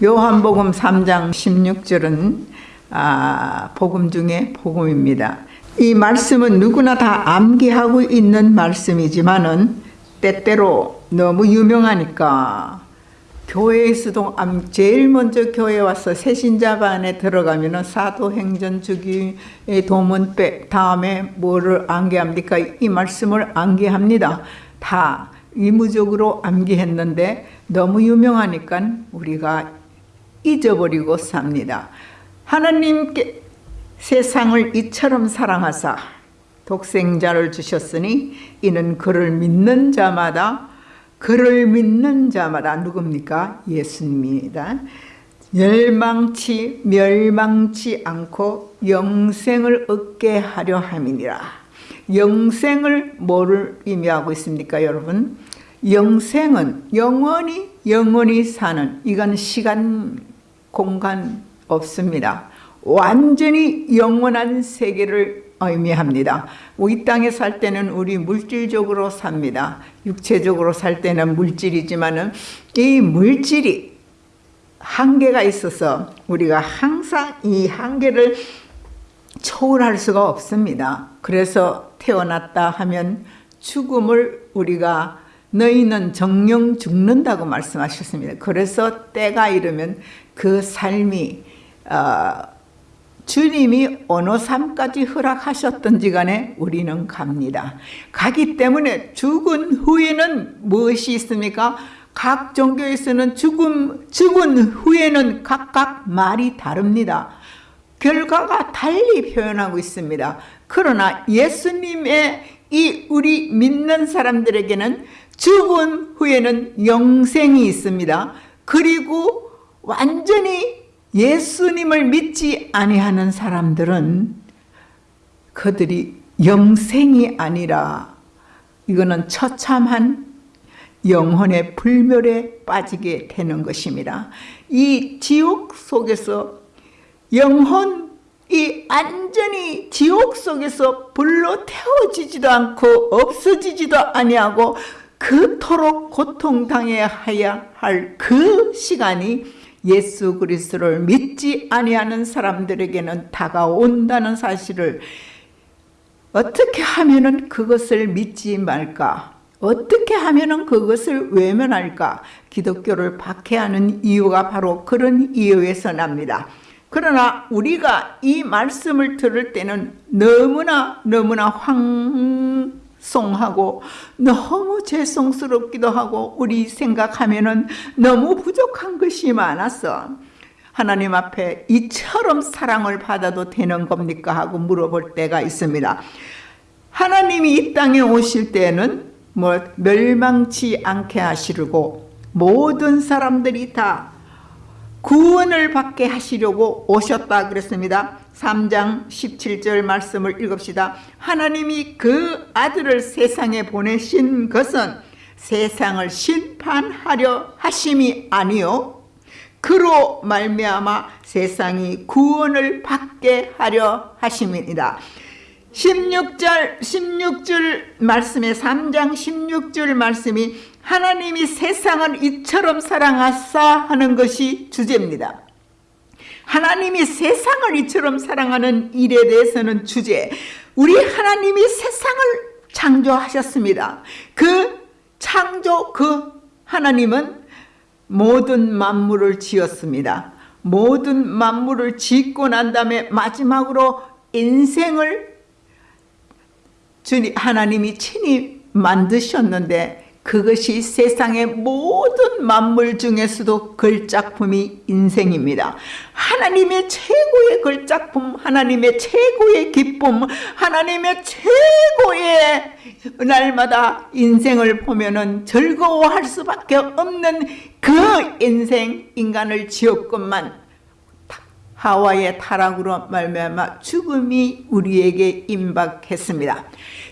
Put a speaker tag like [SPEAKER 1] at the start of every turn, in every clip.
[SPEAKER 1] 요한복음 3장 16절은 아, 복음 중에 복음입니다. 이 말씀은 누구나 다 암기하고 있는 말씀이지만은 때때로 너무 유명하니까 교회에서도 제일 먼저 교회 와서 새신자반에 들어가면 은 사도행전 주기의 도문 빼 다음에 뭐를 암기합니까? 이 말씀을 암기합니다. 다 의무적으로 암기했는데 너무 유명하니까 우리가 잊어버리고 삽니다. 하나님께 세상을 이처럼 사랑하사 독생자를 주셨으니 이는 그를 믿는 자마다 그를 믿는 자마다 누굽니까? 예수님입니다. 멸망치 멸망치 않고 영생을 얻게 하려 함이니라. 영생을 뭐를 의미하고 있습니까, 여러분? 영생은 영원히 영원히 사는 이건 시간 공간 없습니다. 완전히 영원한 세계를 의미합니다. 이 땅에 살 때는 우리 물질적으로 삽니다. 육체적으로 살 때는 물질이지만 이 물질이 한계가 있어서 우리가 항상 이 한계를 초월할 수가 없습니다. 그래서 태어났다 하면 죽음을 우리가 너희는 정령 죽는다고 말씀하셨습니다. 그래서 때가 이르면 그 삶이 어, 주님이 어느 삶까지 허락하셨던지 간에 우리는 갑니다. 가기 때문에 죽은 후에는 무엇이 있습니까? 각 종교에서는 죽음, 죽은 후에는 각각 말이 다릅니다. 결과가 달리 표현하고 있습니다. 그러나 예수님의 이 우리 믿는 사람들에게는 죽은 후에는 영생이 있습니다. 그리고 완전히 예수님을 믿지 아니하는 사람들은 그들이 영생이 아니라 이거는 처참한 영혼의 불멸에 빠지게 되는 것입니다. 이 지옥 속에서 영혼이 완전히 지옥 속에서 불로 태워지지도 않고 없어지지도 아니하고 그토록 고통당해야 할 그 시간이 예수 그리스도를 믿지 아니하는 사람들에게는 다가온다는 사실을 어떻게 하면은 그것을 믿지 말까? 어떻게 하면은 그것을 외면할까? 기독교를 박해하는 이유가 바로 그런 이유에서 납니다. 그러나 우리가 이 말씀을 들을 때는 너무나 너무나 황 송하고 너무 죄송스럽기도 하고 우리 생각하면은 너무 부족한 것이 많았어. 하나님 앞에 이처럼 사랑을 받아도 되는 겁니까? 하고 물어볼 때가 있습니다. 하나님이 이 땅에 오실 때는 뭐 멸망치 않게 하시려고 모든 사람들이 다 구원을 받게 하시려고 오셨다 그랬습니다. 3장 17절 말씀을 읽읍시다. 하나님이 그 아들을 세상에 보내신 것은 세상을 심판하려 하심이 아니요 그로 말미암아 세상이 구원을 받게 하려 하심이니라. 16절 16절 말씀에 3장 16절 말씀이 하나님이 세상을 이처럼 사랑하사 하는 것이 주제입니다. 하나님이 세상을 이처럼 사랑하는 일에 대해서는 주제 우리 하나님이 세상을 창조하셨습니다. 그 창조 그 하나님은 모든 만물을 지었습니다. 모든 만물을 짓고 난 다음에 마지막으로 인생을 주님 하나님이 친히 만드셨는데 그것이 세상의 모든 만물 중에서도 글작품이 인생입니다. 하나님의 최고의 글작품, 하나님의 최고의 기쁨, 하나님의 최고의 날마다 인생을 보면은 즐거워할 수밖에 없는 그 인생 인간을 지었건만 하와의 타락으로 말미암아 죽음이 우리에게 임박했습니다.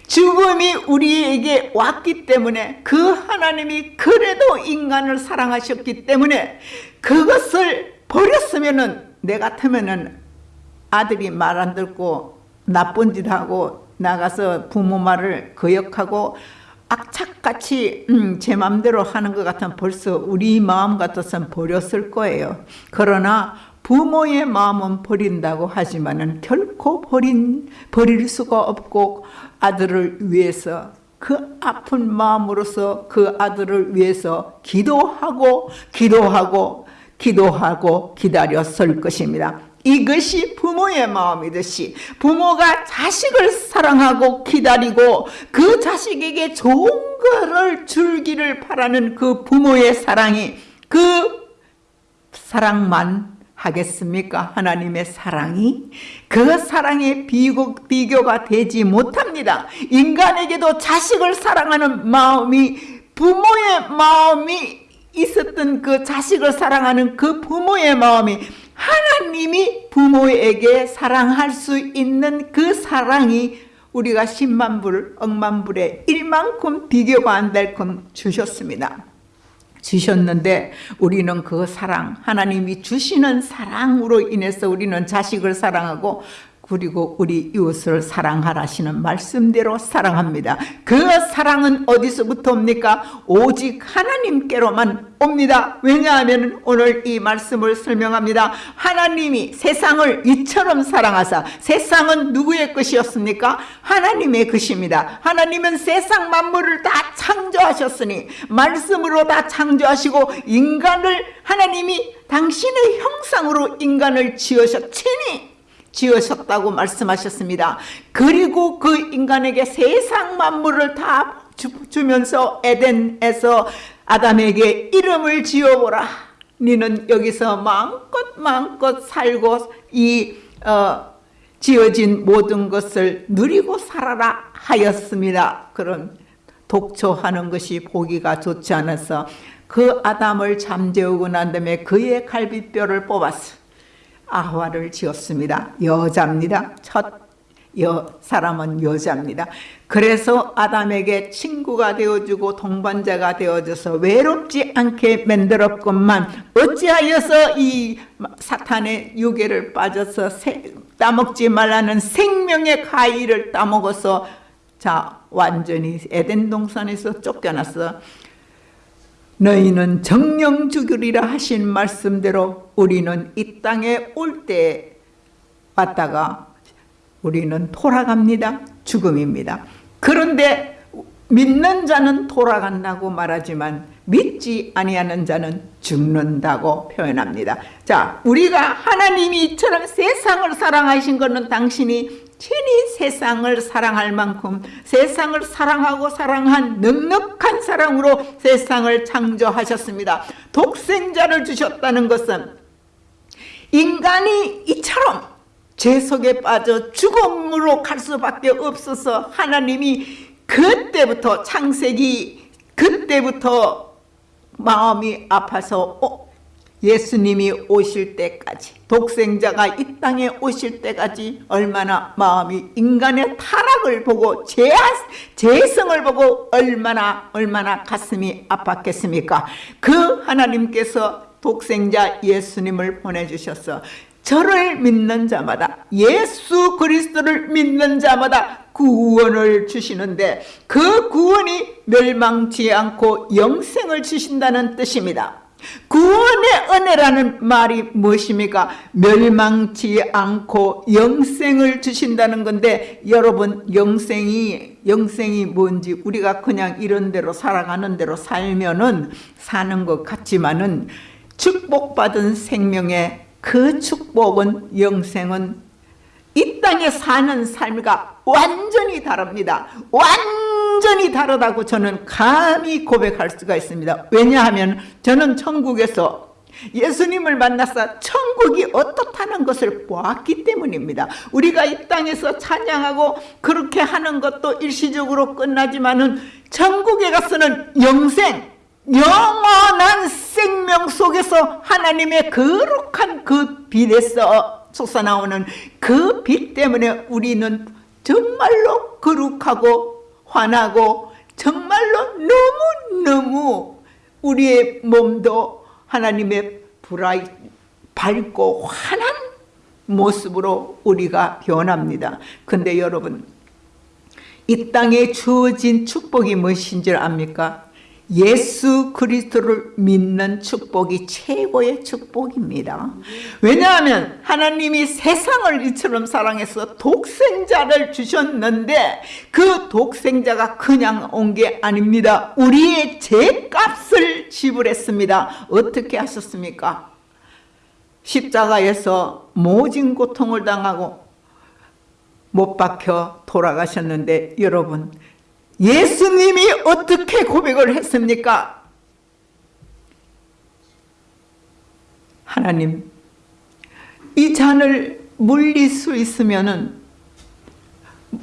[SPEAKER 1] 죽음이 우리에게 왔기 때문에 그 하나님이 그래도 인간을 사랑하셨기 때문에 그것을 버렸으면은 내 같으면은 아들이 말 안 듣고 나쁜 짓 하고 나가서 부모 말을 거역하고 악착같이 음, 제 맘대로 하는 것 같으면 벌써 우리 마음 같아서는 버렸을 거예요. 그러나 부모의 마음은 버린다고 하지만은 결코 버린 버릴 수가 없고 아들을 위해서 그 아픈 마음으로서 그 아들을 위해서 기도하고 기도하고 기도하고 기다려 설 것입니다. 이것이 부모의 마음이듯이 부모가 자식을 사랑하고 기다리고 그 자식에게 좋은 것을 줄기를 바라는 그 부모의 사랑이 그 사랑만 하겠습니까? 하나님의 사랑이 그 사랑의 비교, 비교가 되지 못합니다. 인간에게도 자식을 사랑하는 마음이 부모의 마음이 있었던 그 자식을 사랑하는 그 부모의 마음이 하나님이 부모에게 사랑할 수 있는 그 사랑이 우리가 10만 불, 억만 불에 1만큼 비교가 안 될끔 주셨습니다. 주셨는데 우리는 그 사랑, 하나님이 주시는 사랑으로 인해서 우리는 자식을 사랑하고 그리고 우리 이웃을 사랑하라시는 말씀대로 사랑합니다. 그 사랑은 어디서부터 옵니까? 오직 하나님께로만 옵니다. 왜냐하면 오늘 이 말씀을 설명합니다. 하나님이 세상을 이처럼 사랑하사 세상은 누구의 것이었습니까? 하나님의 것입니다. 하나님은 세상 만물을 다 창조하셨으니 말씀으로 다 창조하시고 인간을 하나님이 당신의 형상으로 인간을 지으셨으니 지으셨다고 말씀하셨습니다. 그리고 그 인간에게 세상 만물을 다 주 면서 에덴에서 아담에게 이름을 지어보라. 니는 여기서 마음껏 마음껏 살고 이 어, 지어진 모든 것을 누리고 살아라 하였습니다. 그런 독초하는 것이 보기가 좋지 않아서 그 아담을 잠재우고 난 다음에 그의 갈비뼈를 뽑았어. 아화를 지었습니다. 여자입니다. 첫 여, 사람은 여자입니다. 그래서 아담에게 친구가 되어주고 동반자가 되어줘서 외롭지 않게 만들었건만 어찌하여서 이 사탄의 유괴를 빠져서 세, 따먹지 말라는 생명의 가위를 따먹어서 자 완전히 에덴 동산에서 쫓겨났어. 너희는 정령 죽으리라 하신 말씀대로 우리는 이 땅에 올때 왔다가 우리는 돌아갑니다. 죽음입니다. 그런데 믿는 자는 돌아간다고 말하지만 믿지 아니하는 자는 죽는다고 표현합니다. 자, 우리가 하나님이 이처럼 세상을 사랑하신 것은 당신이 친히 세상을 사랑할 만큼 세상을 사랑하고 사랑한 넉넉한 사랑으로 세상을 창조하셨습니다. 독생자를 주셨다는 것은 인간이 이처럼 죄 속에 빠져 죽음으로 갈 수밖에 없어서 하나님이 그때부터 창세기 그때부터 마음이 아파서 어, 예수님이 오실 때까지 독생자가 이 땅에 오실 때까지 얼마나 마음이 인간의 타락을 보고 제, 재성을 보고 얼마나 얼마나 가슴이 아팠겠습니까 그 하나님께서 독생자 예수님을 보내주셔서 저를 믿는 자마다 예수 그리스도를 믿는 자마다 구원을 주시는데 그 구원이 멸망치 않고 영생을 주신다는 뜻입니다. 구원의 은혜라는 말이 무엇입니까? 멸망치 않고 영생을 주신다는 건데 여러분 영생이 영생이 뭔지 우리가 그냥 이런 대로 살아가는 대로 살면은 사는 것 같지만은 축복받은 생명의 그 축복은 영생은 이 땅에 사는 삶과 완전히 다릅니다. 완 전히 다르다고 저는 감히 고백할 수가 있습니다. 왜냐하면 저는 천국에서 예수님을 만나서 천국이 어떻다는 것을 보았기 때문입니다. 우리가 이 땅에서 찬양하고 그렇게 하는 것도 일시적으로 끝나지만 은 천국에 가서는 영생, 영원한 생명 속에서 하나님의 거룩한 그 빛에서 솟아나오는 그 빛 때문에 우리는 정말로 거룩하고 환하고 정말로 너무너무 우리의 몸도 하나님의 불이 밝고 환한 모습으로 우리가 변합니다. 근데 여러분 이 땅에 주어진 축복이 무엇인 줄 압니까? 예수 그리스도를 믿는 축복이 최고의 축복입니다. 왜냐하면 하나님이 세상을 이처럼 사랑해서 독생자를 주셨는데 그 독생자가 그냥 온 게 아닙니다. 우리의 죄값을 지불했습니다. 어떻게 하셨습니까? 십자가에서 모진 고통을 당하고 못 박혀 돌아가셨는데 여러분 예수님이 어떻게 고백을 했습니까? 하나님 이 잔을 물릴 수 있으면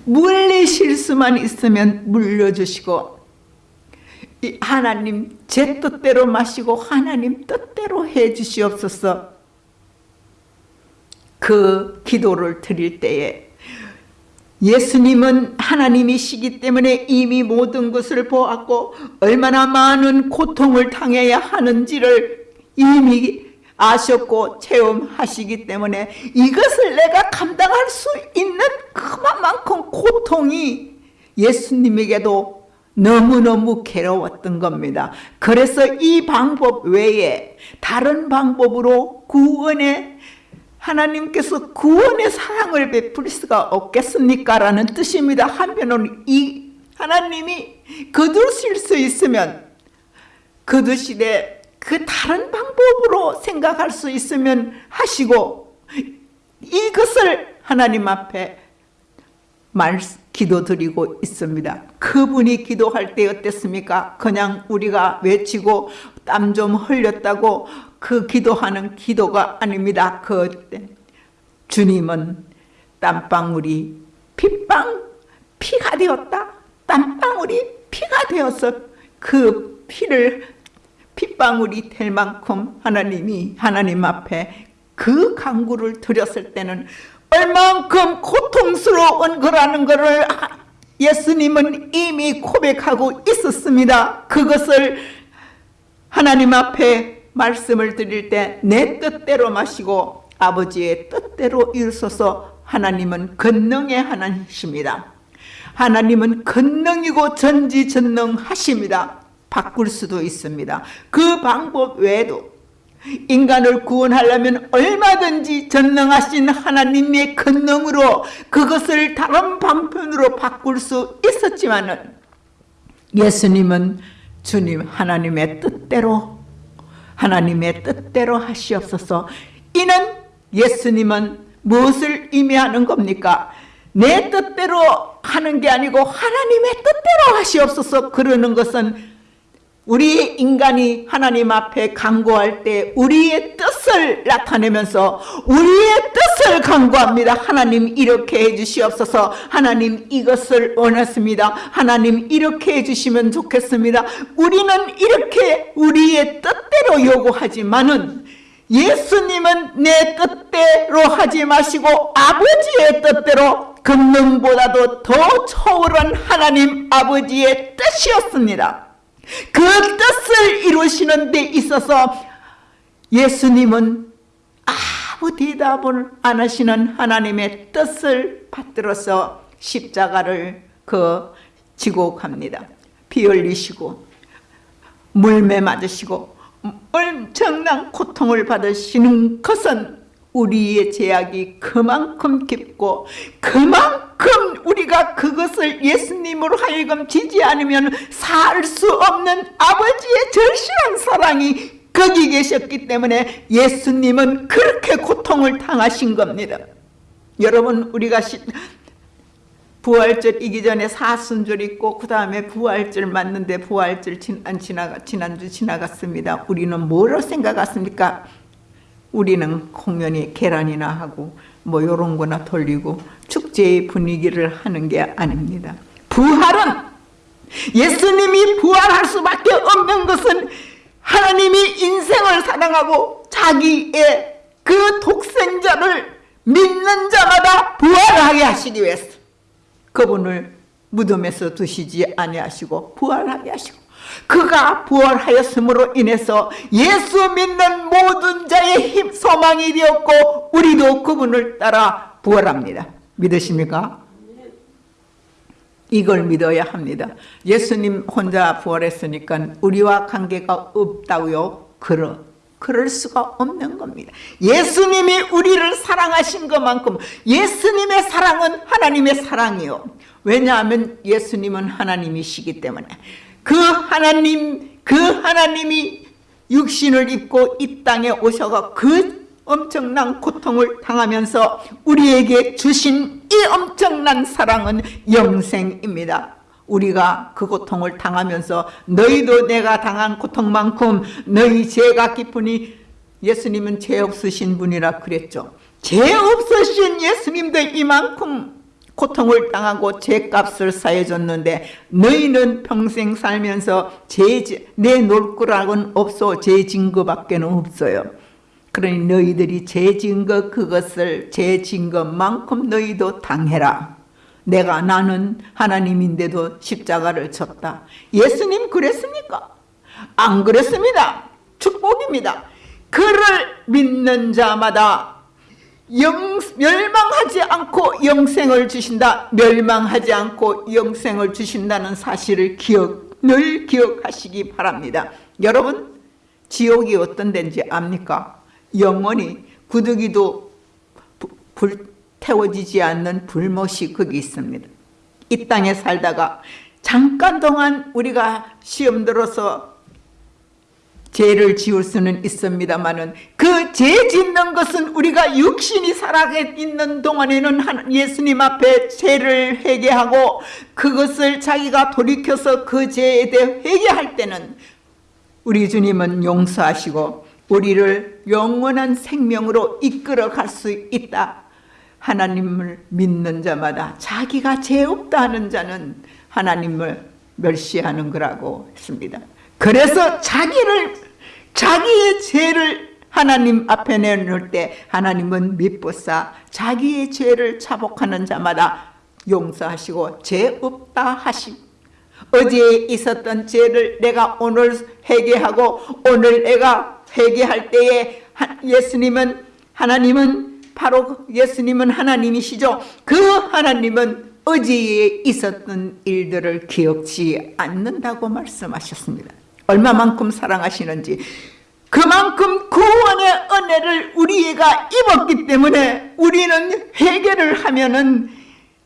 [SPEAKER 1] 물리실 수만 있으면 물려주시고 하나님 제 뜻대로 마시고 하나님 뜻대로 해 주시옵소서 그 기도를 드릴 때에 예수님은 하나님이시기 때문에 이미 모든 것을 보았고 얼마나 많은 고통을 당해야 하는지를 이미 아셨고 체험하시기 때문에 이것을 내가 감당할 수 있는 그만큼 고통이 예수님에게도 너무너무 괴로웠던 겁니다. 그래서 이 방법 외에 다른 방법으로 구원의 하나님께서 구원의 사랑을 베풀 수가 없겠습니까? 라는 뜻입니다. 한편으로는 이 하나님이 거두실 수 있으면 거두시되 그 다른 방법으로 생각할 수 있으면 하시고 이것을 하나님 앞에 말 기도드리고 있습니다. 그분이 기도할 때 어땠습니까? 그냥 우리가 외치고 땀 좀 흘렸다고 그 기도하는 기도가 아닙니다. 그때 주님은 땀방울이 핏방 피가 되었다. 땀방울이 피가 되어서 그 피를 핏방울이 될 만큼 하나님이 하나님 앞에 그 강구를 드렸을 때는 얼만큼 고통스러운 거라는 것을 예수님은 이미 고백하고 있었습니다. 그것을 하나님 앞에 말씀을 드릴 때 내 뜻대로 마시고 아버지의 뜻대로 이루소서 하나님은 권능의 하나님이십니다. 하나님은 권능이고 전지전능하십니다. 바꿀 수도 있습니다. 그 방법 외에도 인간을 구원하려면 얼마든지 전능하신 하나님의 권능으로 그것을 다른 방편으로 바꿀 수 있었지만 예수님은 주님 하나님의 뜻대로 하나님의 뜻대로 하시옵소서 이는 예수님은 무엇을 의미하는 겁니까? 내 뜻대로 하는 게 아니고 하나님의 뜻대로 하시옵소서 그러는 것은 우리 인간이 하나님 앞에 간구할 때 우리의 뜻을 나타내면서 우리의 뜻을 간구합니다. 하나님 이렇게 해주시옵소서 하나님 이것을 원했습니다. 하나님 이렇게 해주시면 좋겠습니다. 우리는 이렇게 우리의 뜻대로 요구하지만은 예수님은 내 뜻대로 하지 마시고 아버지의 뜻대로 금능보다도 더 초월한 하나님 아버지의 뜻이었습니다. 그 뜻을 이루시는 데 있어서 예수님은 아무 대답을 안 하시는 하나님의 뜻을 받들어서 십자가를 그 지고 갑니다. 피 흘리시고 물매 맞으시고 엄청난 고통을 받으시는 것은 우리의 제약이 그만큼 깊고 그만큼 우리가 그것을 예수님으로 하여금 지지 않으면 살 수 없는 아버지의 절실한 사랑이 거기 계셨기 때문에 예수님은 그렇게 고통을 당하신 겁니다. 여러분 우리가 부활절이기 전에 사순절 있고 그 다음에 부활절 맞는데 부활절 안 지나가, 지난주 지나갔습니다. 우리는 뭐로 생각했습니까? 우리는 공연히 계란이나 하고 뭐 이런 거나 돌리고 축제의 분위기를 하는 게 아닙니다. 부활은 예수님이 부활할 수밖에 없는 것은 하나님이 인생을 사랑하고 자기의 그 독생자를 믿는 자마다 부활하게 하시기 위해서 그분을 무덤에서 두시지 아니하시고 부활하게 하시고 그가 부활하였음으로 인해서 예수 믿는 모든 자의 힘 소망이 되었고 우리도 그분을 따라 부활합니다. 믿으십니까? 이걸 믿어야 합니다. 예수님 혼자 부활했으니까 우리와 관계가 없다고요? 그러, 그럴 수가 없는 겁니다. 예수님이 우리를 사랑하신 것만큼 예수님의 사랑은 하나님의 사랑이요. 왜냐하면 예수님은 하나님이시기 때문에 그 하나님, 그 하나님이 육신을 입고 이 땅에 오셔가 그 엄청난 고통을 당하면서 우리에게 주신 이 엄청난 사랑은 영생입니다. 우리가 그 고통을 당하면서 너희도 내가 당한 고통만큼 너희 죄가 깊으니 예수님은 죄 없으신 분이라 그랬죠. 죄 없으신 예수님도 이만큼 고통을 당하고 죄값을 사해줬는데 너희는 평생 살면서 죄, 내놓을 거라고는 없어 죄 증거밖에 없어요. 그러니 너희들이 죄 증거 그것을 죄 증거만큼 너희도 당해라. 내가 나는 하나님인데도 십자가를 쳤다. 예수님 그랬습니까? 안 그랬습니다. 축복입니다. 그를 믿는 자마다 영, 멸망하지 않고 영생을 주신다. 멸망하지 않고 영생을 주신다는 사실을 기억, 늘 기억하시기 바랍니다. 여러분, 지옥이 어떤 데인지 압니까? 영원히 구더기도 불태워지지 않는 불못이 거기 있습니다. 이 땅에 살다가 잠깐 동안 우리가 시험 들어서 죄를 지을 수는 있습니다만은 그 죄 짓는 것은 우리가 육신이 살아 있는 동안에는 예수님 앞에 죄를 회개하고 그것을 자기가 돌이켜서 그 죄에 대해 회개할 때는 우리 주님은 용서하시고 우리를 영원한 생명으로 이끌어 갈 수 있다. 하나님을 믿는 자마다 자기가 죄 없다 하는 자는 하나님을 멸시하는 거라고 했습니다. 그래서 자기를 자기의 죄를 하나님 앞에 내놓을 때 하나님은 미쁘사 자기의 죄를 자복하는 자마다 용서하시고 죄 없다 하심 어제 있었던 죄를 내가 오늘 회개하고 오늘 내가 회개할 때에 예수님은 하나님은 바로 예수님은 하나님이시죠. 그 하나님은 어제에 있었던 일들을 기억지 않는다고 말씀하셨습니다. 얼마만큼 사랑하시는지 그만큼 구원의 은혜를 우리가 입었기 때문에 우리는 회개를 하면은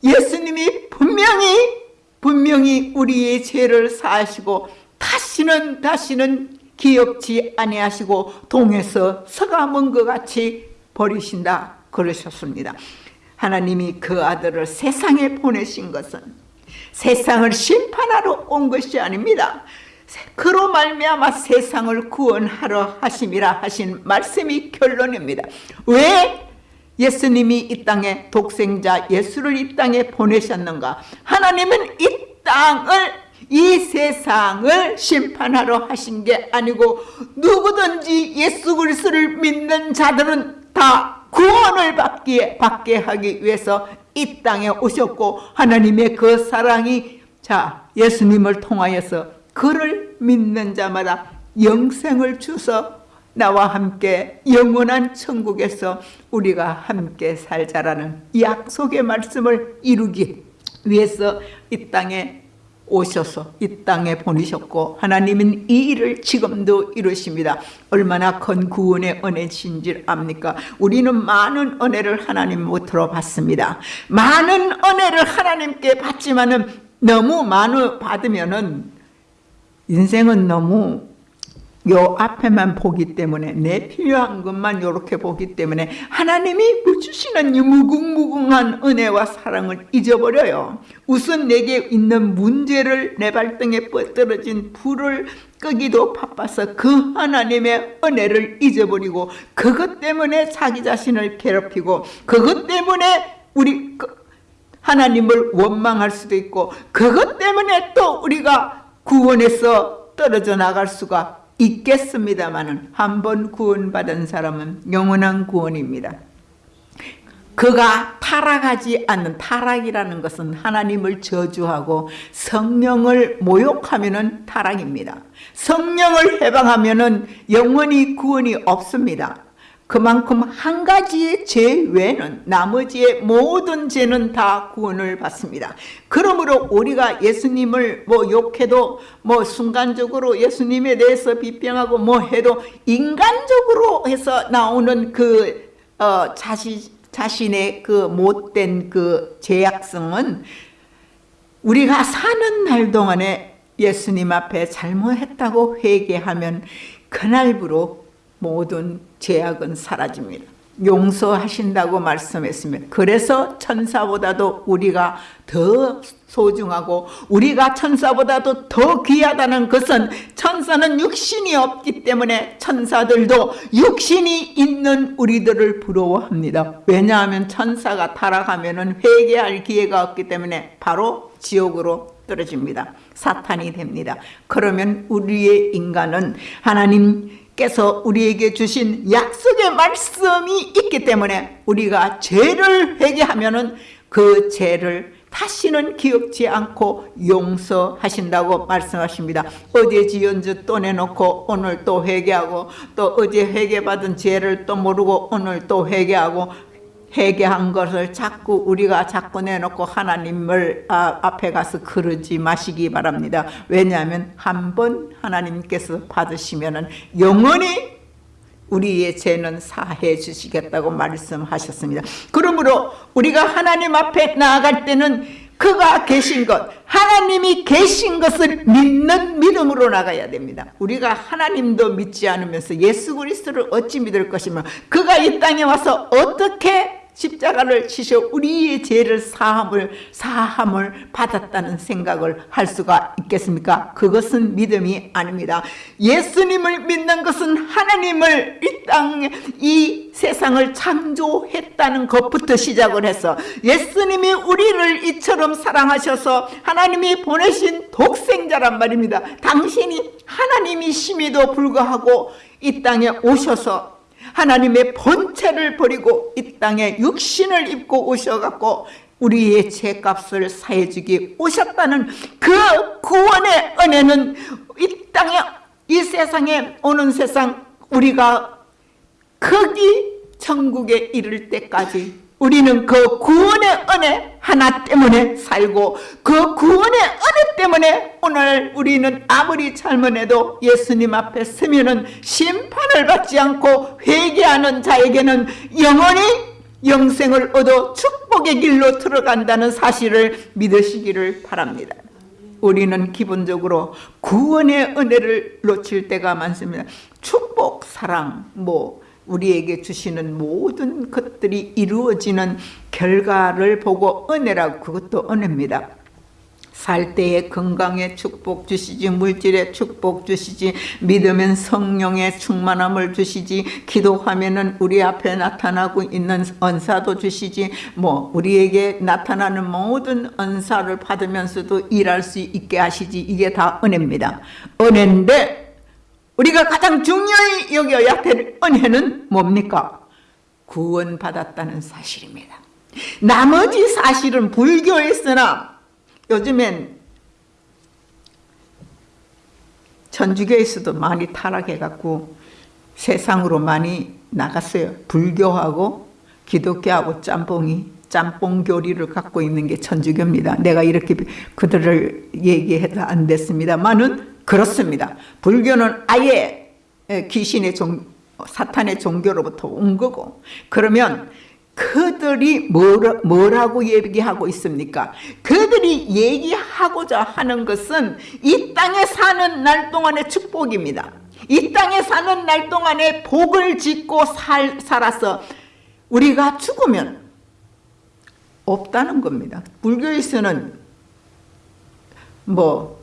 [SPEAKER 1] 예수님이 분명히 분명히 우리의 죄를 사하시고 다시는 다시는 기억지 아니하시고 동에서 서가문 것 같이 버리신다 그러셨습니다. 하나님이 그 아들을 세상에 보내신 것은 세상을 심판하러 온 것이 아닙니다. 그로 말미암아 세상을 구원하러 하심이라 하신 말씀이 결론입니다. 왜 예수님이 이 땅에 독생자 예수를 이 땅에 보내셨는가? 하나님은 이 땅을 이 세상을 심판하러 하신 게 아니고 누구든지 예수 그리스도를 믿는 자들은 다 구원을 받기에 받게 하기 위해서 이 땅에 오셨고 하나님의 그 사랑이 자 예수님을 통하여서 그를 믿는 자마다 영생을 주서 나와 함께 영원한 천국에서 우리가 함께 살자라는 약속의 말씀을 이루기 위해서 이 땅에 오셔서 이 땅에 보내셨고 하나님은 이 일을 지금도 이루십니다. 얼마나 큰 구원의 은혜신지 압니까? 우리는 많은 은혜를 하나님으로 받습니다. 많은 은혜를 하나님께 받지만은 너무 많이 받으면은 인생은 너무 요 앞에만 보기 때문에 내 필요한 것만 이렇게 보기 때문에 하나님이 주시는 이 무궁무궁한 은혜와 사랑을 잊어버려요. 우선 내게 있는 문제를 내 발등에 뻗떨어진 불을 끄기도 바빠서 그 하나님의 은혜를 잊어버리고 그것 때문에 자기 자신을 괴롭히고 그것 때문에 우리 그 하나님을 원망할 수도 있고 그것 때문에 또 우리가 구원에서 떨어져 나갈 수가 있겠습니다만 한번 구원받은 사람은 영원한 구원입니다. 그가 타락하지 않는 타락이라는 것은 하나님을 저주하고 성령을 모욕하면 타락입니다. 성령을 해방하면 영원히 구원이 없습니다. 그만큼 한 가지의 죄 외에는 나머지의 모든 죄는 다 구원을 받습니다. 그러므로 우리가 예수님을 뭐 욕해도 뭐 순간적으로 예수님에 대해서 비평하고 뭐 해도 인간적으로 해서 나오는 그 어, 자신 자신의 그 못된 그 죄악성은 우리가 사는 날 동안에 예수님 앞에 잘못했다고 회개하면 그날부로 모든 죄악은 사라집니다. 용서하신다고 말씀했습니다. 그래서 천사보다도 우리가 더 소중하고 우리가 천사보다도 더 귀하다는 것은 천사는 육신이 없기 때문에 천사들도 육신이 있는 우리들을 부러워합니다. 왜냐하면 천사가 타락하면 회개할 기회가 없기 때문에 바로 지옥으로 떨어집니다. 사탄이 됩니다. 그러면 우리의 인간은 하나님 께서 우리에게 주신 약속의 말씀이 있기 때문에 우리가 죄를 회개하면 은 그 죄를 다시는 기억지 않고 용서하신다고 말씀하십니다. 어제 지은 짓또 내놓고 오늘 또 회개하고 또 어제 회개받은 죄를 또 모르고 오늘 또 회개하고 회개한 것을 자꾸 우리가 자꾸 내놓고 하나님을 아, 앞에 가서 그러지 마시기 바랍니다. 왜냐하면 한 번 하나님께서 받으시면 영원히 우리의 죄는 사해 주시겠다고 말씀하셨습니다. 그러므로 우리가 하나님 앞에 나아갈 때는 그가 계신 것, 하나님이 계신 것을 믿는 믿음으로 나가야 됩니다. 우리가 하나님도 믿지 않으면서 예수 그리스도를 어찌 믿을 것이며 그가 이 땅에 와서 어떻게 십자가를 치셔 우리의 죄를 사함을 사함을 받았다는 생각을 할 수가 있겠습니까? 그것은 믿음이 아닙니다. 예수님을 믿는 것은 하나님을 이 땅에 이 세상을 창조했다는 것부터 시작을 해서 예수님이 우리를 이처럼 사랑하셔서 하나님이 보내신 독생자란 말입니다. 당신이 하나님이심에도 불구하고 이 땅에 오셔서 하나님의 본체를 버리고 이 땅에 육신을 입고 오셔갖고 우리의 죄값을 사해주기 오셨다는 그 구원의 은혜는 이 땅에 이 세상에 오는 세상 우리가 거기 천국에 이를 때까지 우리는 그 구원의 은혜 하나 때문에 살고 그 구원의 은혜 때문에 오늘 우리는 아무리 잘못해도 예수님 앞에 서면은 심판을 받지 않고 회개하는 자에게는 영원히 영생을 얻어 축복의 길로 들어간다는 사실을 믿으시기를 바랍니다. 우리는 기본적으로 구원의 은혜를 놓칠 때가 많습니다. 축복, 사랑, 뭐 우리에게 주시는 모든 것들이 이루어지는 결과를 보고 은혜라고 그것도 은혜입니다. 살 때에 건강에 축복 주시지 물질에 축복 주시지 믿으면 성령의 충만함을 주시지 기도하면은 우리 앞에 나타나고 있는 은사도 주시지 뭐 우리에게 나타나는 모든 은사를 받으면서도 일할 수 있게 하시지 이게 다 은혜입니다 은혜인데 우리가 가장 중요히 여겨야 될 은혜는 뭡니까? 구원받았다는 사실입니다. 나머지 사실은 불교에서나 요즘엔 천주교에서도 많이 타락해갖고 세상으로 많이 나갔어요. 불교하고 기독교하고 짬뽕이 짬뽕 교리를 갖고 있는 게 천주교입니다. 내가 이렇게 그들을 얘기해도 안 됐습니다만은 그렇습니다. 불교는 아예 귀신의 종, 사탄의 종교로부터 온 거고 그러면 그들이 뭐라, 고 얘기하고 있습니까? 그들이 얘기하고자 하는 것은 이 땅에 사는 날 동안의 축복입니다. 이 땅에 사는 날 동안에 복을 짓고 살, 살아서 우리가 죽으면 없다는 겁니다. 불교에서는 뭐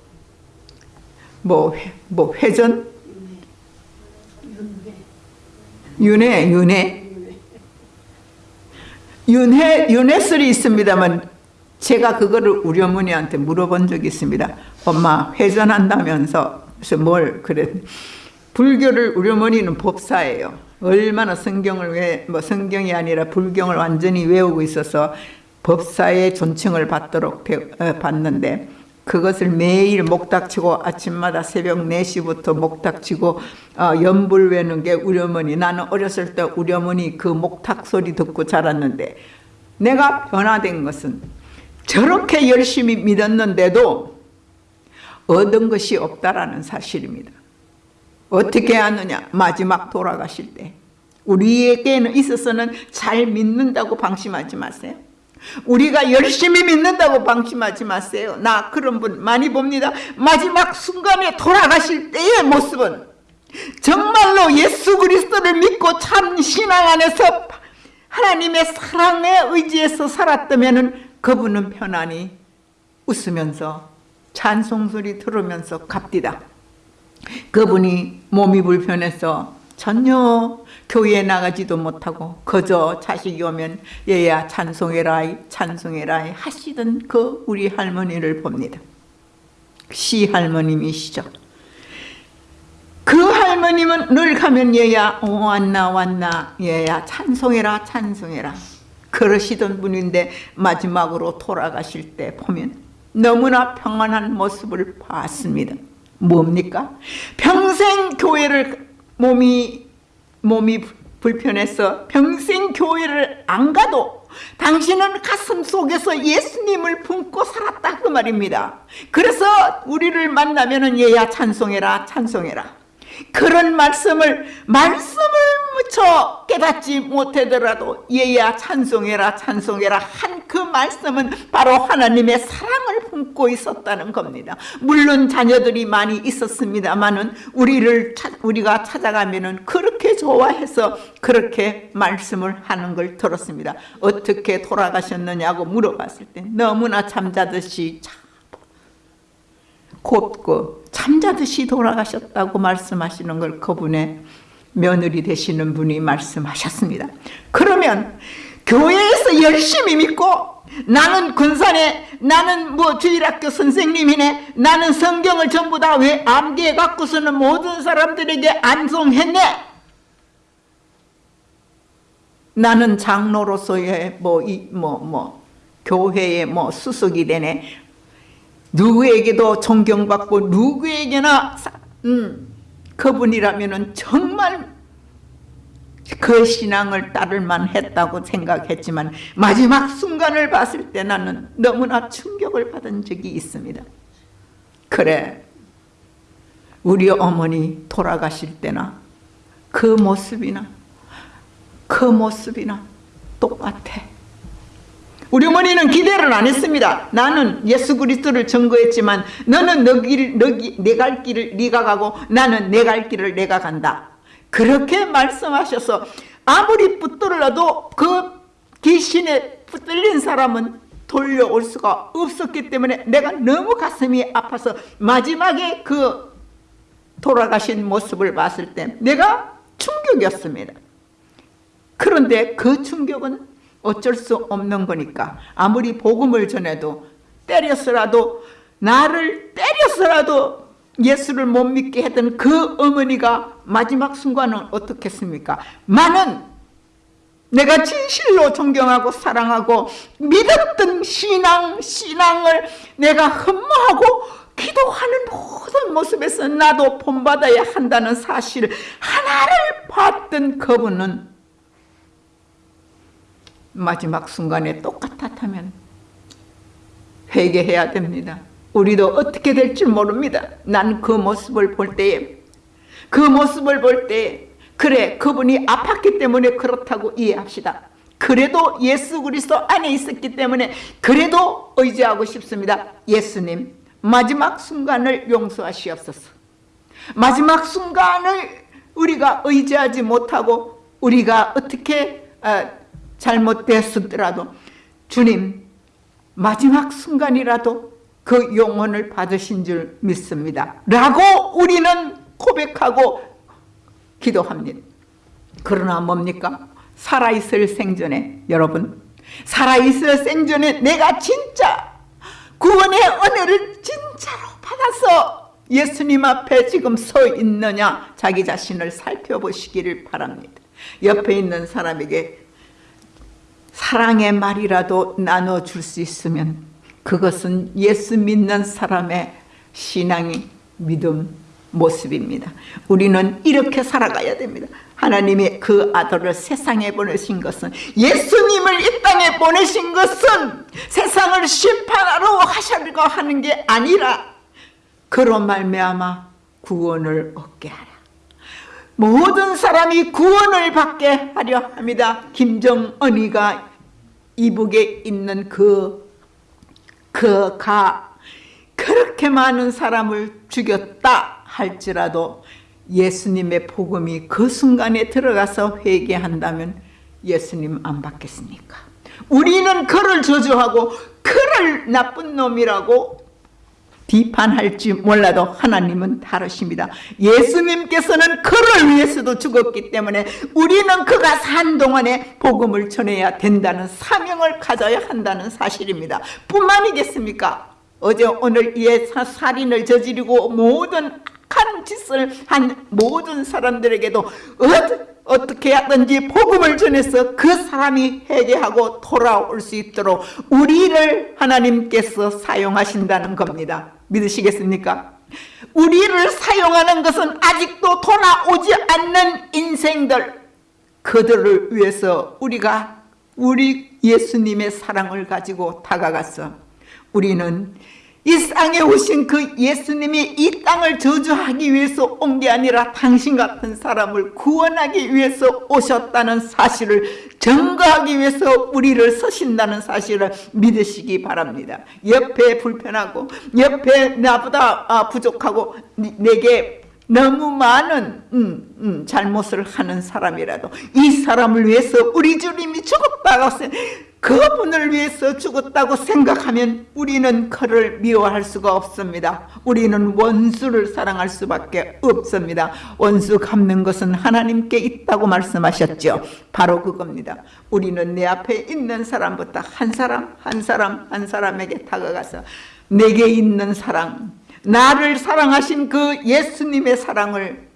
[SPEAKER 1] 뭐, 뭐 회전? 윤회, 윤회. 윤회, 윤회설이 있습니다만 제가 그거를 우리 어머니한테 물어본 적이 있습니다. 엄마 회전한다면서 그래서 뭘 그래 불교를 우리 어머니는 법사예요. 얼마나 성경을 왜 뭐 성경이 아니라 불경을 완전히 외우고 있어서 법사의 존칭을 받도록 배, 어, 받는데 그것을 매일 목닥치고 아침마다 새벽 4시부터 목닥치고 어, 연불 외는 게 우리 어머니 나는 어렸을 때 우리 어머니 그 목탁 소리 듣고 자랐는데 내가 변화된 것은 저렇게 열심히 믿었는데도 얻은 것이 없다라는 사실입니다. 어떻게 하느냐 마지막 돌아가실 때 우리에게는 있어서는 잘 믿는다고 방심하지 마세요. 우리가 열심히 믿는다고 방심하지 마세요. 나 그런 분 많이 봅니다. 마지막 순간에 돌아가실 때의 모습은 정말로 예수 그리스도를 믿고 참 신앙 안에서 하나님의 사랑에 의지해서 살았다면 그분은 편안히 웃으면서 찬송소리 들으면서 갑디다. 그분이 몸이 불편해서 전혀 교회에 나가지도 못하고 그저 자식이 오면 얘야 찬송해라 찬송해라 하시던 그 우리 할머니를 봅니다. 시 할머님이시죠. 그 할머님은 늘 가면 얘야 어, 왔나 왔나 얘야 찬송해라 찬송해라 그러시던 분인데 마지막으로 돌아가실 때 보면 너무나 평안한 모습을 봤습니다. 뭡니까? 평생 교회를 몸이 몸이 불편해서 평생 교회를 안 가도 당신은 가슴 속에서 예수님을 품고 살았다 그 말입니다. 그래서 우리를 만나면 은 얘야 찬송해라 찬송해라 그런 말씀을 말씀을 무쳐 깨닫지 못하더라도 얘야 찬송해라 찬송해라 한 그 말씀은 바로 하나님의 사랑을 품고 있었다는 겁니다. 물론 자녀들이 많이 있었습니다만은 우리를 우리가 찾아가면은 그렇게 좋아해서 그렇게 말씀을 하는 걸 들었습니다. 어떻게 돌아가셨느냐고 물어봤을 때 너무나 잠자듯이 참 곱고 잠자듯이 돌아가셨다고 말씀하시는 걸 그분의 며느리 되시는 분이 말씀하셨습니다. 그러면 교회에서 열심히 믿고 나는 군산에 나는 뭐 주일학교 선생님이네 나는 성경을 전부 다 왜 암기해 갖고서는 모든 사람들에게 암송했네 나는 장로로서의 뭐이뭐뭐 교회의 뭐 수석이 되네 누구에게도 존경받고 누구에게나 음, 그분이라면 정말 그 신앙을 따를만 했다고 생각했지만 마지막 순간을 봤을 때 나는 너무나 충격을 받은 적이 있습니다. 그래 우리 어머니 돌아가실 때나 그 모습이나 그 모습이나 똑같아. 우리 어머니는 기대를 안 했습니다. 나는 예수 그리스도를 증거했지만 너는 내갈 길을 네가 가고 나는 내 갈 길을 내가 간다. 그렇게 말씀하셔서 아무리 붙들어도 그 귀신에 붙들린 사람은 돌려올 수가 없었기 때문에 내가 너무 가슴이 아파서 마지막에 그 돌아가신 모습을 봤을 때 내가 충격이었습니다. 그런데 그 충격은 어쩔 수 없는 거니까 아무리 복음을 전해도 때렸어라도 나를 때렸어라도 예수를 못 믿게 했던 그 어머니가 마지막 순간은 어떻겠습니까? 많은 내가 진실로 존경하고 사랑하고 믿었던 신앙, 신앙을 내가 흠모하고 기도하는 모든 모습에서 나도 본받아야 한다는 사실 하나를 봤던 그분은 마지막 순간에 똑같았다면 회개해야 됩니다. 우리도 어떻게 될지 모릅니다. 난 그 모습을 볼 때에 그 모습을 볼때 그래 그분이 아팠기 때문에 그렇다고 이해합시다. 그래도 예수 그리스도 안에 있었기 때문에 그래도 의지하고 싶습니다. 예수님 마지막 순간을 용서하시옵소서. 마지막 순간을 우리가 의지하지 못하고 우리가 어떻게 어, 잘못됐었더라도 주님 마지막 순간이라도 그 용언을 받으신 줄 믿습니다. 라고 우리는 고백하고 기도합니다. 그러나 뭡니까? 살아있을 생전에 여러분 살아있을 생전에 내가 진짜 구원의 은혜를 진짜로 받아서 예수님 앞에 지금 서 있느냐 자기 자신을 살펴보시기를 바랍니다. 옆에 있는 사람에게 사랑의 말이라도 나눠줄 수 있으면 그것은 예수 믿는 사람의 신앙이 믿음 모습입니다. 우리는 이렇게 살아가야 됩니다. 하나님이 그 아들을 세상에 보내신 것은 예수님을 이 땅에 보내신 것은 세상을 심판하러 하시려고 하는 게 아니라 그로 말미암아 구원을 얻게 하라. 모든 사람이 구원을 받게 하려 합니다. 김정은이가 이북에 있는 그, 그 가, 그렇게 많은 사람을 죽였다 할지라도 예수님의 복음이 그 순간에 들어가서 회개한다면 예수님 안 받겠습니까? 우리는 그를 저주하고 그를 나쁜 놈이라고 비판할지 몰라도 하나님은 다르십니다. 예수님께서는 그를 위해서도 죽었기 때문에 우리는 그가 산 동안에 복음을 전해야 된다는 사명을 가져야 한다는 사실입니다. 뿐만이겠습니까? 어제 오늘 이 살인을 저지르고 모든 악한 짓을 한 모든 사람들에게도 어떻게 하든지 복음을 전해서 그 사람이 회개하고 돌아올 수 있도록 우리를 하나님께서 사용하신다는 겁니다. 믿으시겠습니까? 우리를 사용하는 것은 아직도 돌아오지 않는 인생들 그들을 위해서 우리가 우리 예수님의 사랑을 가지고 다가갔어 우리는 이 땅에 오신 그 예수님이 이 땅을 저주하기 위해서 온 게 아니라 당신 같은 사람을 구원하기 위해서 오셨다는 사실을 증거하기 위해서 우리를 서신다는 사실을 믿으시기 바랍니다. 옆에 불편하고 옆에 나보다 아, 부족하고 내게 너무 많은 음, 음, 잘못을 하는 사람이라도 이 사람을 위해서 우리 주님이 죽었다고 그분을 위해서 죽었다고 생각하면 우리는 그를 미워할 수가 없습니다. 우리는 원수를 사랑할 수밖에 없습니다. 원수 갚는 것은 하나님께 있다고 말씀하셨죠. 바로 그겁니다. 우리는 내 앞에 있는 사람부터 한 사람 한 사람 한 사람에게 다가가서 내게 있는 사랑 나를 사랑하신 그 예수님의 사랑을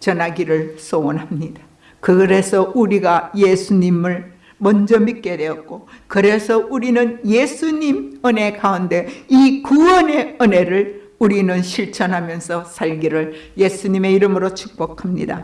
[SPEAKER 1] 전하기를 소원합니다. 그래서 우리가 예수님을 먼저 믿게 되었고 그래서 우리는 예수님 은혜 가운데 이 구원의 은혜를 우리는 실천하면서 살기를 예수님의 이름으로 축복합니다.